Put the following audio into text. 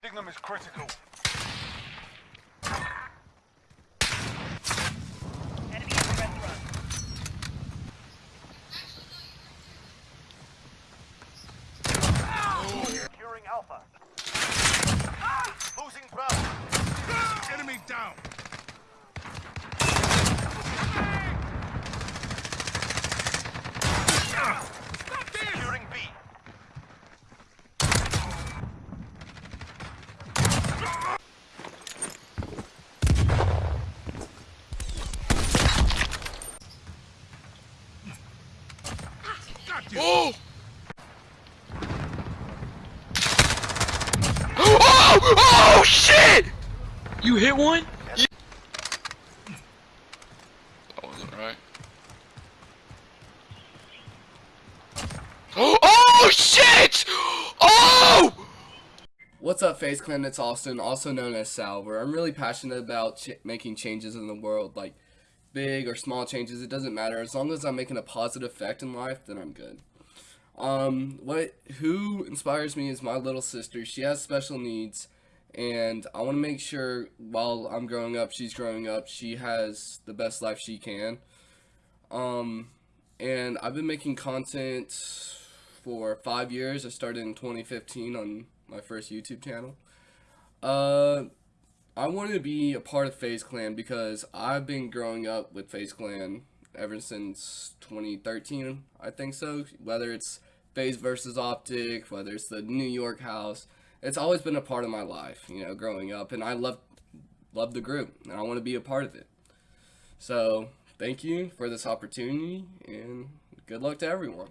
Dignum is critical. Got! Oh! Oh! Oh shit! You hit one? That wasn't right. Oh! Oh shit! Oh! What's up, FaZe Clan? It's Austin, also known as Salver. I'm really passionate about ch making changes in the world, like big or small changes. It doesn't matter as long as I'm making a positive effect in life. Then I'm good. Um, what who inspires me is my little sister. She has special needs, and I want to make sure while I'm growing up, she's growing up, she has the best life she can. Um, and I've been making content for five years. I started in 2015 on my first YouTube channel. Uh, I wanted to be a part of FaZe Clan because I've been growing up with FaZe Clan ever since 2013, I think so. Whether it's FaZe versus Optic, whether it's the New York house, it's always been a part of my life, you know, growing up, and I love love the group, and I want to be a part of it. So, thank you for this opportunity, and good luck to everyone.